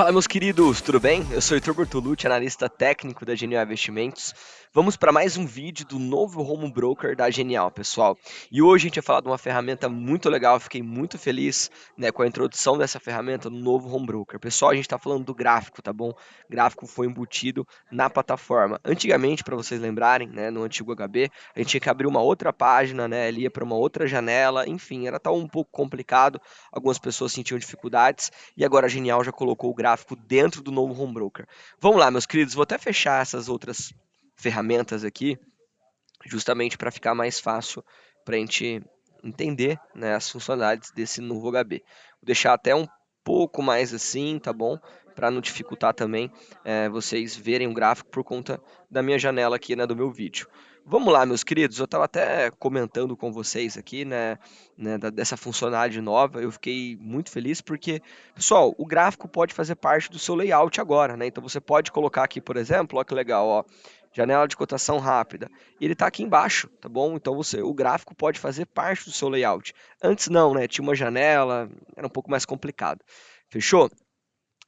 Fala meus queridos, tudo bem? Eu sou Heitor Bortolucci, analista técnico da Genial Investimentos. Vamos para mais um vídeo do novo Home Broker da Genial, pessoal. E hoje a gente vai falar de uma ferramenta muito legal, fiquei muito feliz né, com a introdução dessa ferramenta no novo Home Broker. Pessoal, a gente está falando do gráfico, tá bom? O gráfico foi embutido na plataforma. Antigamente, para vocês lembrarem, né, no antigo HB, a gente tinha que abrir uma outra página, né, ia para uma outra janela, enfim, era tal um pouco complicado, algumas pessoas sentiam dificuldades, e agora a Genial já colocou o gráfico dentro do novo Home Broker. Vamos lá, meus queridos, vou até fechar essas outras ferramentas aqui, justamente para ficar mais fácil para a gente entender né, as funcionalidades desse novo HB. Vou deixar até um pouco mais assim, tá bom? Para não dificultar também é, vocês verem o gráfico por conta da minha janela aqui, né, do meu vídeo. Vamos lá, meus queridos, eu estava até comentando com vocês aqui, né, né, dessa funcionalidade nova, eu fiquei muito feliz porque, pessoal, o gráfico pode fazer parte do seu layout agora, né, então você pode colocar aqui, por exemplo, ó que legal, ó, janela de cotação rápida. Ele está aqui embaixo, tá bom? Então você, o gráfico pode fazer parte do seu layout. Antes não, né? Tinha uma janela, era um pouco mais complicado. Fechou?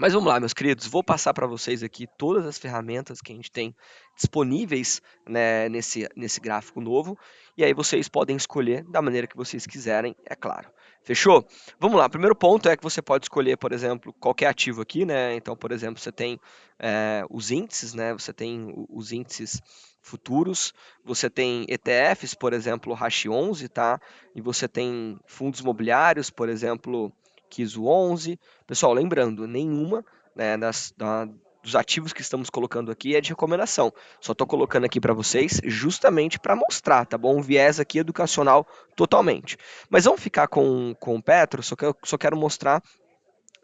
Mas vamos lá, meus queridos, vou passar para vocês aqui todas as ferramentas que a gente tem disponíveis né, nesse, nesse gráfico novo, e aí vocês podem escolher da maneira que vocês quiserem, é claro. Fechou? Vamos lá, primeiro ponto é que você pode escolher, por exemplo, qualquer ativo aqui, né? Então, por exemplo, você tem é, os índices, né? Você tem os índices futuros, você tem ETFs, por exemplo, o Hash 11, tá? E você tem fundos imobiliários, por exemplo, KISO 11. Pessoal, lembrando, nenhuma né, das, da, dos ativos que estamos colocando aqui é de recomendação. Só estou colocando aqui para vocês justamente para mostrar, tá bom? Um viés aqui educacional totalmente. Mas vamos ficar com, com o Petro, só, que eu, só quero mostrar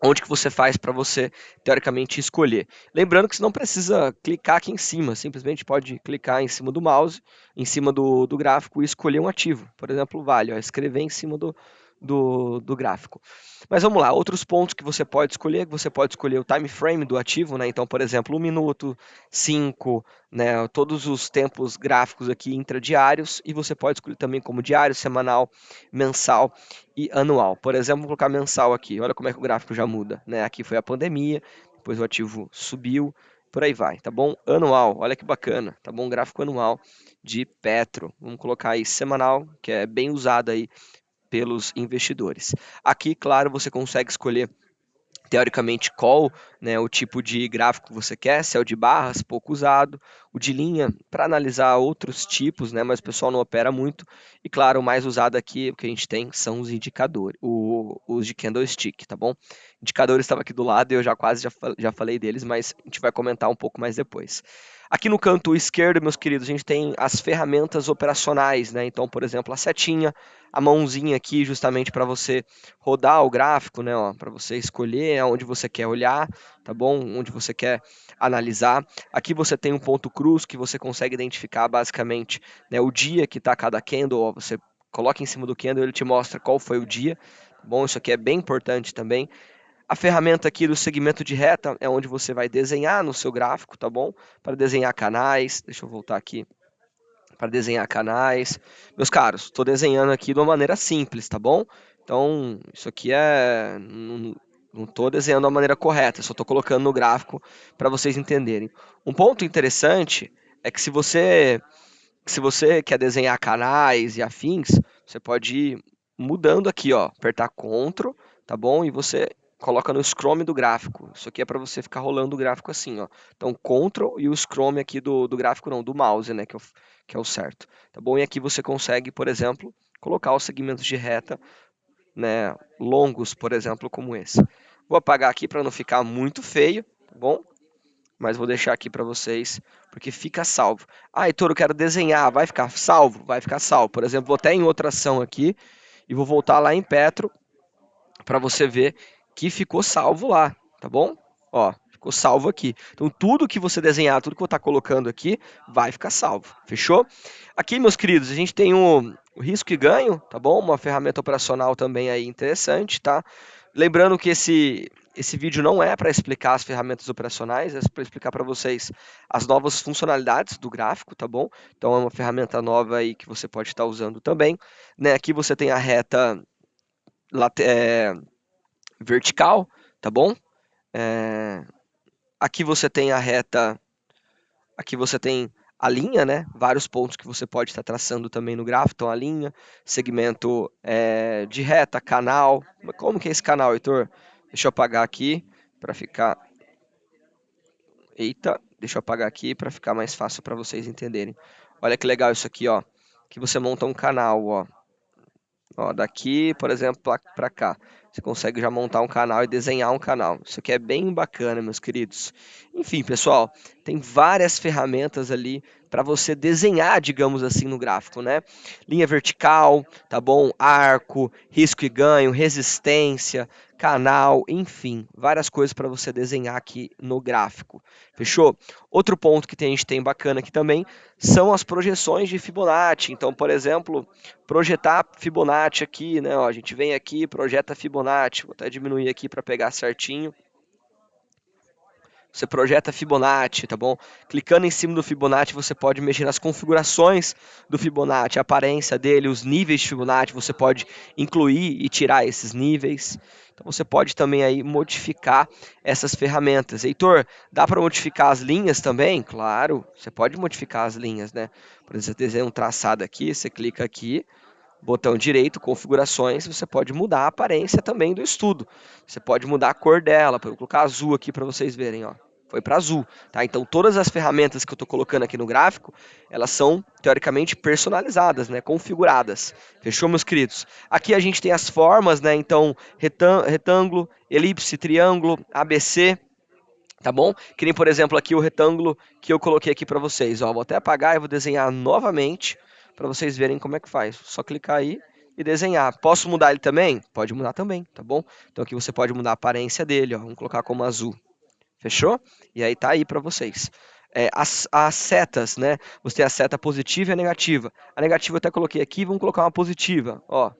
onde que você faz para você, teoricamente, escolher. Lembrando que você não precisa clicar aqui em cima, simplesmente pode clicar em cima do mouse, em cima do, do gráfico e escolher um ativo. Por exemplo, vale, ó, escrever em cima do, do, do gráfico. Mas vamos lá, outros pontos que você pode escolher, você pode escolher o time frame do ativo, né? Então, por exemplo, um minuto, cinco, né? Todos os tempos gráficos aqui intradiários, e você pode escolher também como diário, semanal, mensal e anual. Por exemplo, vou colocar mensal aqui, olha como é que o gráfico já muda, né? Aqui foi a pandemia, depois o ativo subiu, por aí vai, tá bom? Anual, olha que bacana, tá bom? Gráfico anual de Petro. Vamos colocar aí semanal, que é bem usado aí pelos investidores. Aqui, claro, você consegue escolher teoricamente qual né, o tipo de gráfico que você quer, se é o de barras, pouco usado, o de linha para analisar outros tipos, né, mas o pessoal não opera muito, e claro, o mais usado aqui, o que a gente tem, são os indicadores, o, os de candlestick, tá bom? Indicadores estava aqui do lado e eu já quase já, já falei deles, mas a gente vai comentar um pouco mais depois. Aqui no canto esquerdo, meus queridos, a gente tem as ferramentas operacionais, né? Então, por exemplo, a setinha, a mãozinha aqui justamente para você rodar o gráfico, né? Para você escolher onde você quer olhar, tá bom? Onde você quer analisar. Aqui você tem um ponto cruz que você consegue identificar basicamente né, o dia que está cada candle. Ó, você coloca em cima do candle, ele te mostra qual foi o dia. Tá bom, isso aqui é bem importante também. A ferramenta aqui do segmento de reta é onde você vai desenhar no seu gráfico, tá bom? Para desenhar canais, deixa eu voltar aqui, para desenhar canais. Meus caros, estou desenhando aqui de uma maneira simples, tá bom? Então, isso aqui é... Não estou desenhando da maneira correta, só estou colocando no gráfico para vocês entenderem. Um ponto interessante é que se você, se você quer desenhar canais e afins, você pode ir mudando aqui, ó, apertar Ctrl, tá bom? E você coloca no Scrome do gráfico. Isso aqui é para você ficar rolando o gráfico assim, ó. Então, Ctrl e o Scrome aqui do, do gráfico, não, do mouse, né, que é, o, que é o certo. Tá bom? E aqui você consegue, por exemplo, colocar os segmentos de reta, né, longos, por exemplo, como esse. Vou apagar aqui para não ficar muito feio, tá bom? Mas vou deixar aqui para vocês, porque fica salvo. Ah, Heitor, eu quero desenhar, vai ficar salvo? Vai ficar salvo. Por exemplo, vou até em outra ação aqui, e vou voltar lá em Petro, para você ver que ficou salvo lá, tá bom? Ó, ficou salvo aqui. Então, tudo que você desenhar, tudo que eu estar colocando aqui, vai ficar salvo, fechou? Aqui, meus queridos, a gente tem o, o risco e ganho, tá bom? Uma ferramenta operacional também aí interessante, tá? Lembrando que esse, esse vídeo não é para explicar as ferramentas operacionais, é para explicar para vocês as novas funcionalidades do gráfico, tá bom? Então é uma ferramenta nova aí que você pode estar usando também. Né? Aqui você tem a reta é, vertical, tá bom? É... Aqui você tem a reta, aqui você tem a linha, né? Vários pontos que você pode estar traçando também no gráfico. Então, a linha, segmento é, de reta, canal. Como que é esse canal, Heitor? Deixa eu apagar aqui para ficar... Eita, deixa eu apagar aqui para ficar mais fácil para vocês entenderem. Olha que legal isso aqui, ó. Que você monta um canal, ó. Ó, daqui, por exemplo, para cá. Você consegue já montar um canal e desenhar um canal. Isso aqui é bem bacana, meus queridos. Enfim, pessoal, tem várias ferramentas ali para você desenhar, digamos assim, no gráfico, né? Linha vertical, tá bom? Arco, risco e ganho, resistência, canal, enfim, várias coisas para você desenhar aqui no gráfico. Fechou? Outro ponto que a gente tem bacana aqui também são as projeções de Fibonacci. Então, por exemplo, projetar Fibonacci aqui, né? Ó, a gente vem aqui, projeta Fibonacci. Vou até diminuir aqui para pegar certinho. Você projeta Fibonacci, tá bom? Clicando em cima do Fibonacci, você pode mexer nas configurações do Fibonacci, a aparência dele, os níveis de Fibonacci, você pode incluir e tirar esses níveis. Então você pode também aí modificar essas ferramentas. Heitor, dá para modificar as linhas também? Claro, você pode modificar as linhas, né? Por exemplo, você desenha um traçado aqui, você clica aqui, botão direito, configurações, você pode mudar a aparência também do estudo. Você pode mudar a cor dela, vou colocar azul aqui para vocês verem, ó foi para azul, tá? Então todas as ferramentas que eu estou colocando aqui no gráfico, elas são teoricamente personalizadas, né? Configuradas. Fechou, meus queridos? Aqui a gente tem as formas, né? Então retângulo, elipse, triângulo, ABC, tá bom? Que nem por exemplo aqui o retângulo que eu coloquei aqui para vocês. Ó, vou até apagar e vou desenhar novamente para vocês verem como é que faz. Só clicar aí e desenhar. Posso mudar ele também? Pode mudar também, tá bom? Então aqui você pode mudar a aparência dele, ó. Vamos colocar como azul. Fechou? E aí tá aí para vocês. É, as, as, setas, né? Você tem a seta positiva e a negativa. A negativa eu até coloquei aqui, vamos colocar uma positiva, ó.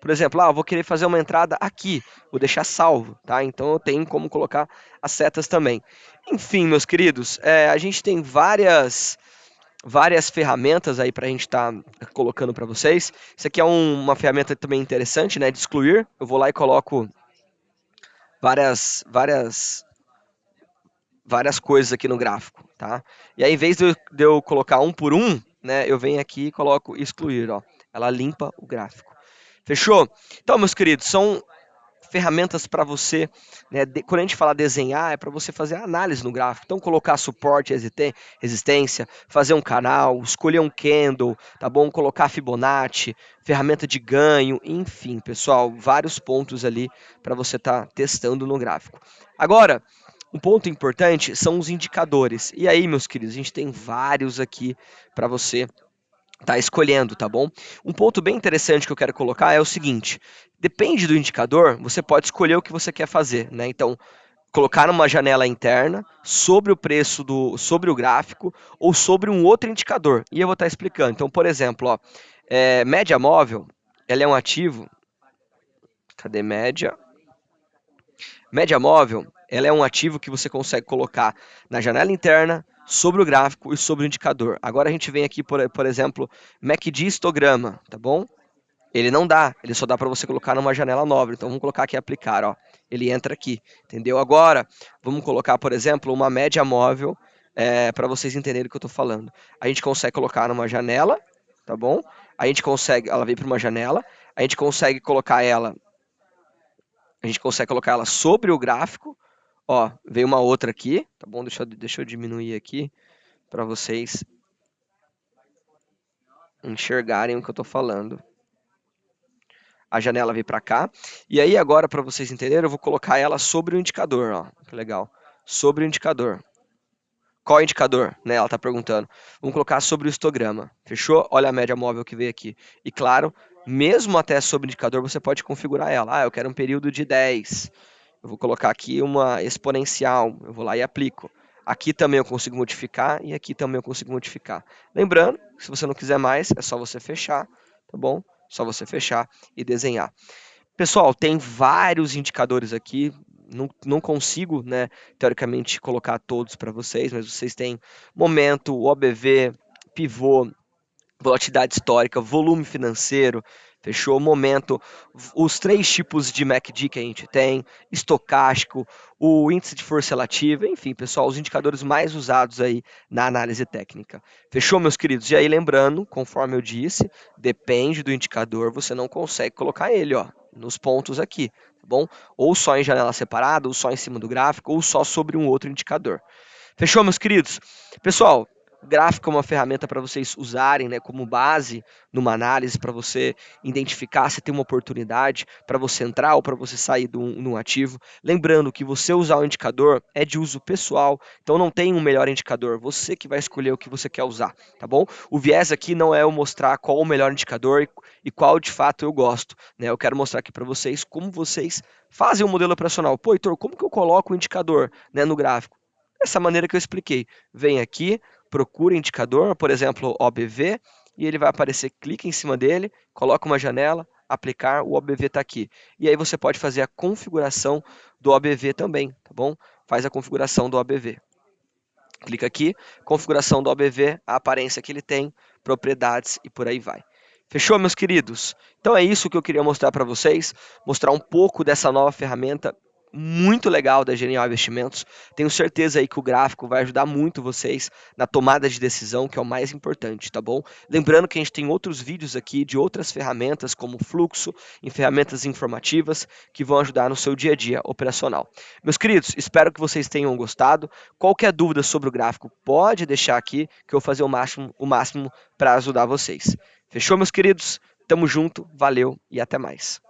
Por exemplo, ah, eu vou querer fazer uma entrada aqui, vou deixar salvo, tá? Então eu tenho como colocar as setas também. Enfim, meus queridos, é, a gente tem várias várias ferramentas aí para a gente estar tá colocando para vocês. Isso aqui é um, uma ferramenta também interessante, né? De excluir. Eu vou lá e coloco várias várias várias coisas aqui no gráfico, tá? E aí, em vez de eu, de eu, colocar um por um, né, eu venho aqui e coloco excluir, ó. Ela limpa o gráfico. Fechou? Então, meus queridos, são ferramentas para você, né, de, quando a gente fala desenhar, é para você fazer análise no gráfico. Então, colocar suporte, resistência, fazer um canal, escolher um candle, tá bom? Colocar Fibonacci, ferramenta de ganho, enfim, pessoal, vários pontos ali para você estar tá testando no gráfico. Agora, um ponto importante são os indicadores. E aí, meus queridos, a gente tem vários aqui para você tá escolhendo, tá bom? Um ponto bem interessante que eu quero colocar é o seguinte: depende do indicador, você pode escolher o que você quer fazer, né? Então, colocar numa janela interna sobre o preço do, sobre o gráfico ou sobre um outro indicador. E eu vou estar tá explicando. Então, por exemplo, ó, é, média móvel, ela é um ativo. Cadê média? Média móvel ela é um ativo que você consegue colocar na janela interna, sobre o gráfico e sobre o indicador. Agora a gente vem aqui, por, por exemplo, MACD histograma, tá bom? Ele não dá, ele só dá para você colocar numa janela nova. Então vamos colocar aqui aplicar, ó. Ele entra aqui, entendeu? Agora vamos colocar, por exemplo, uma média móvel é, para vocês entenderem o que eu estou falando. A gente consegue colocar numa janela, tá bom? A gente consegue, ela vem para uma janela, a gente consegue colocar ela, a gente consegue colocar ela sobre o gráfico, Ó, veio uma outra aqui, tá bom? Deixa eu, deixa eu diminuir aqui para vocês enxergarem o que eu estou falando. A janela veio para cá. E aí agora, para vocês entenderem, eu vou colocar ela sobre o indicador, ó. Que legal. Sobre o indicador. Qual indicador? Né, ela está perguntando. Vamos colocar sobre o histograma. Fechou? Olha a média móvel que veio aqui. E claro, mesmo até sobre o indicador, você pode configurar ela. Ah, eu quero um período de 10 eu vou colocar aqui uma exponencial, eu vou lá e aplico. Aqui também eu consigo modificar e aqui também eu consigo modificar. Lembrando, se você não quiser mais, é só você fechar, tá bom? Só você fechar e desenhar. Pessoal, tem vários indicadores aqui, não, não consigo, né, teoricamente, colocar todos para vocês, mas vocês têm momento, OBV, pivô, volatilidade histórica, volume financeiro, fechou? Momento, os três tipos de MACD que a gente tem, estocástico, o índice de força relativa, enfim, pessoal, os indicadores mais usados aí na análise técnica. Fechou, meus queridos? E aí, lembrando, conforme eu disse, depende do indicador, você não consegue colocar ele, ó, nos pontos aqui, tá bom? Ou só em janela separada, ou só em cima do gráfico, ou só sobre um outro indicador. Fechou, meus queridos? Pessoal, gráfico é uma ferramenta para vocês usarem né, como base numa análise, para você identificar se tem uma oportunidade, para você entrar ou para você sair de um, ativo. Lembrando que você usar o indicador é de uso pessoal, então não tem um melhor indicador, você que vai escolher o que você quer usar, tá bom? O viés aqui não é eu mostrar qual o melhor indicador e, e qual de fato eu gosto, né? Eu quero mostrar aqui para vocês como vocês fazem o um modelo operacional. Pô, Heitor, como que eu coloco o indicador né, no gráfico? Dessa maneira que eu expliquei. Vem aqui, procura indicador, por exemplo, OBV, e ele vai aparecer, clica em cima dele, coloca uma janela, aplicar, o OBV está aqui. E aí você pode fazer a configuração do OBV também, tá bom? Faz a configuração do OBV. Clica aqui, configuração do OBV, a aparência que ele tem, propriedades e por aí vai. Fechou, meus queridos? Então é isso que eu queria mostrar para vocês, mostrar um pouco dessa nova ferramenta muito legal da Genial Investimentos. Tenho certeza aí que o gráfico vai ajudar muito vocês na tomada de decisão, que é o mais importante, tá bom? Lembrando que a gente tem outros vídeos aqui de outras ferramentas, como fluxo, em ferramentas informativas, que vão ajudar no seu dia a dia operacional. Meus queridos, espero que vocês tenham gostado. Qualquer dúvida sobre o gráfico, pode deixar aqui, que eu vou fazer o máximo, o máximo para ajudar vocês. Fechou, meus queridos? Tamo junto, valeu e até mais.